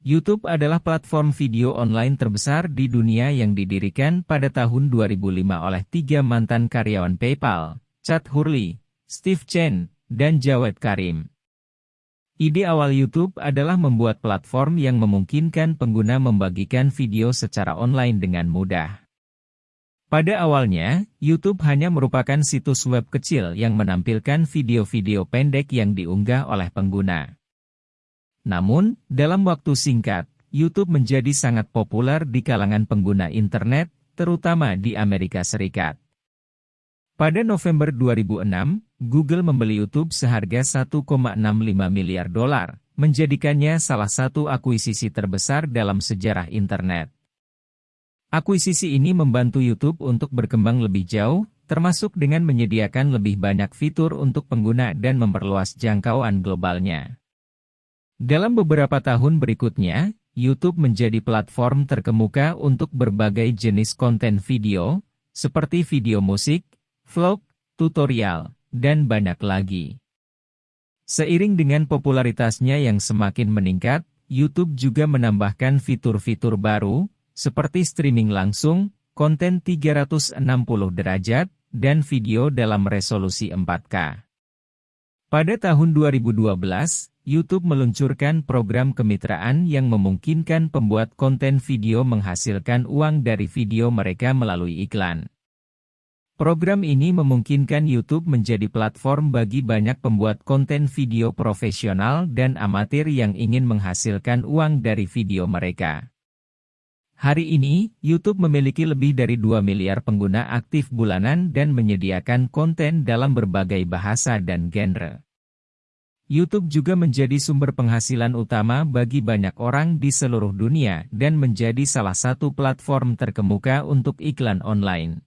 YouTube adalah platform video online terbesar di dunia yang didirikan pada tahun 2005 oleh tiga mantan karyawan PayPal, Chad Hurley, Steve Chen, dan Jawed Karim. Ide awal YouTube adalah membuat platform yang memungkinkan pengguna membagikan video secara online dengan mudah. Pada awalnya, YouTube hanya merupakan situs web kecil yang menampilkan video-video pendek yang diunggah oleh pengguna. Namun, dalam waktu singkat, YouTube menjadi sangat populer di kalangan pengguna internet, terutama di Amerika Serikat. Pada November 2006, Google membeli YouTube seharga 1,65 miliar dolar, menjadikannya salah satu akuisisi terbesar dalam sejarah internet. Akuisisi ini membantu YouTube untuk berkembang lebih jauh, termasuk dengan menyediakan lebih banyak fitur untuk pengguna dan memperluas jangkauan globalnya. Dalam beberapa tahun berikutnya, YouTube menjadi platform terkemuka untuk berbagai jenis konten video, seperti video musik, vlog, tutorial, dan banyak lagi. Seiring dengan popularitasnya yang semakin meningkat, YouTube juga menambahkan fitur-fitur baru, seperti streaming langsung, konten 360 derajat, dan video dalam resolusi 4K. Pada tahun 2012, YouTube meluncurkan program kemitraan yang memungkinkan pembuat konten video menghasilkan uang dari video mereka melalui iklan. Program ini memungkinkan YouTube menjadi platform bagi banyak pembuat konten video profesional dan amatir yang ingin menghasilkan uang dari video mereka. Hari ini, YouTube memiliki lebih dari 2 miliar pengguna aktif bulanan dan menyediakan konten dalam berbagai bahasa dan genre. YouTube juga menjadi sumber penghasilan utama bagi banyak orang di seluruh dunia dan menjadi salah satu platform terkemuka untuk iklan online.